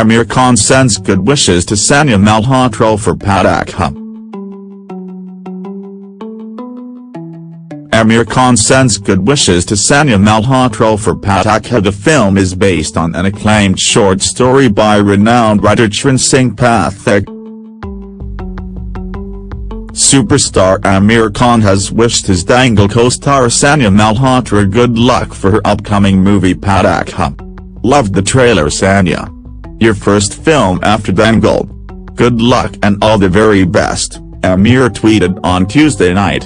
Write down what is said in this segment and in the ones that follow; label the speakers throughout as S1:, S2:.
S1: Aamir Khan sends good wishes to Sanya Malhotra for Patakha. Aamir Khan sends good wishes to Sanya Malhotra for Patakha. The film is based on an acclaimed short story by renowned writer Charan Singh Pathak. Superstar Aamir Khan has wished his Dangal co-star Sanya Malhotra good luck for her upcoming movie Patakha. Loved the trailer Sanya. Your first film after Dangal. Good luck and all the very best, Aamir tweeted on Tuesday night.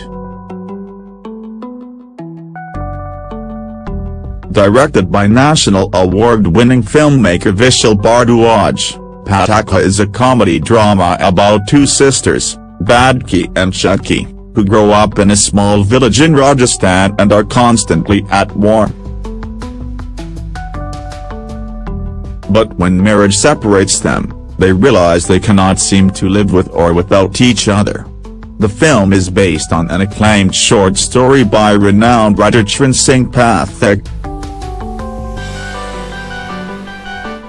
S1: Directed by National Award-winning filmmaker Vishal Bhardwaj, Patakha is a comedy drama about two sisters, Badki and Chutki, who grow up in a small village in Rajasthan and are constantly at war. But when marriage separates them, they realize they cannot seem to live with or without each other. The film is based on an acclaimed short story by renowned writer Charan Singh Pathak.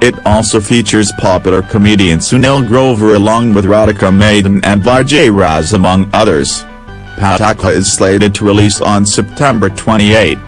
S1: It also features popular comedian Sunil Grover along with Radhika Madan and Vijay Raaz among others. Patakha is slated to release on September 28.